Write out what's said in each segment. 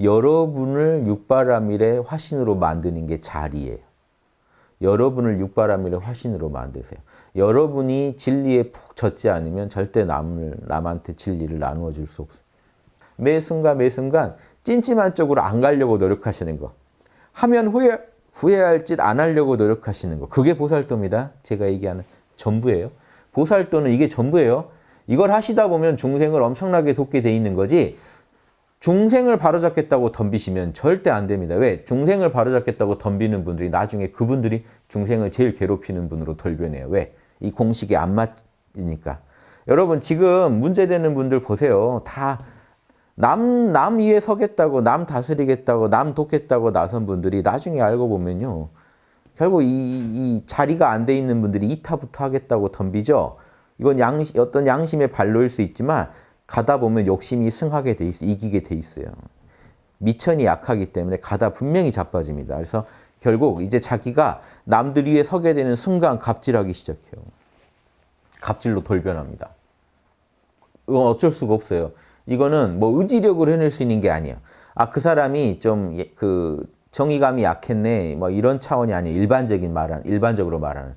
여러분을 육바라밀의 화신으로 만드는 게 자리예요. 여러분을 육바라밀의 화신으로 만드세요. 여러분이 진리에 푹 젖지 않으면 절대 남을, 남한테 진리를 나누어 줄 수 없어요. 매 순간 매 순간 찜찜한 쪽으로 안 가려고 노력하시는 거. 하면 후회, 후회할 짓 안 하려고 노력하시는 거. 그게 보살도입니다. 제가 얘기하는 전부예요. 보살도는 이게 전부예요. 이걸 하시다 보면 중생을 엄청나게 돕게 돼 있는 거지 중생을 바로잡겠다고 덤비시면 절대 안 됩니다. 왜? 중생을 바로잡겠다고 덤비는 분들이 나중에 그분들이 중생을 제일 괴롭히는 분으로 돌변해요. 왜? 이 공식에 안 맞으니까. 여러분 지금 문제되는 분들 보세요. 다 남, 남 위에 서겠다고, 남 다스리겠다고, 남 돕겠다고 나선 분들이 나중에 알고 보면요. 결국 이, 이 자리가 안 돼 있는 분들이 이타부터 하겠다고 덤비죠. 이건 양심, 어떤 양심의 발로일 수 있지만 가다 보면 욕심이 승하게 돼 있어 이기게 돼 있어요. 미천이 약하기 때문에 가다 분명히 자빠집니다. 그래서 결국 이제 자기가 남들 위에 서게 되는 순간 갑질하기 시작해요. 갑질로 돌변합니다. 이건 어쩔 수가 없어요. 이거는 뭐 의지력으로 해낼 수 있는 게 아니에요. 아, 그 사람이 좀 그 정의감이 약했네. 뭐 이런 차원이 아니에요. 일반적인 말은 일반적으로 말하는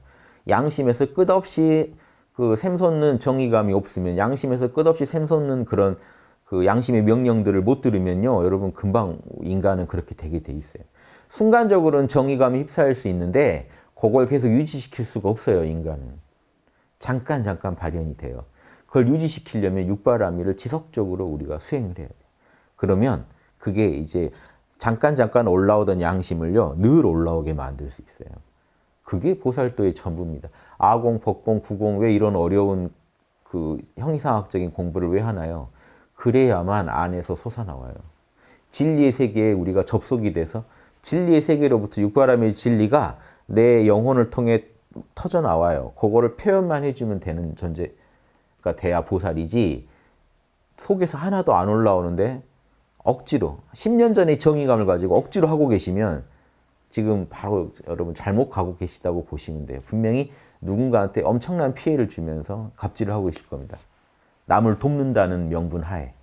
양심에서 끝없이 그 샘솟는 정의감이 없으면 양심에서 끝없이 샘솟는 그런 그 양심의 명령들을 못 들으면요. 여러분 금방 인간은 그렇게 되게 돼 있어요. 순간적으로는 정의감이 휩싸일 수 있는데 그걸 계속 유지시킬 수가 없어요. 인간은. 잠깐 잠깐 발현이 돼요. 그걸 유지시키려면 육바라밀을 지속적으로 우리가 수행을 해야 돼요. 그러면 그게 이제 잠깐 잠깐 올라오던 양심을요. 늘 올라오게 만들 수 있어요. 그게 보살도의 전부입니다. 아공, 법공, 구공 왜 이런 어려운 그 형이상학적인 공부를 왜 하나요? 그래야만 안에서 솟아나와요. 진리의 세계에 우리가 접속이 돼서 진리의 세계로부터 육바람의 진리가 내 영혼을 통해 터져 나와요. 그거를 표현만 해주면 되는 존재가 돼야 보살이지 속에서 하나도 안 올라오는데 억지로 10년 전에 정의감을 가지고 억지로 하고 계시면 지금 바로 여러분 잘못 가고 계시다고 보시면 돼요. 분명히 누군가한테 엄청난 피해를 주면서 갑질을 하고 계실 겁니다. 남을 돕는다는 명분 하에.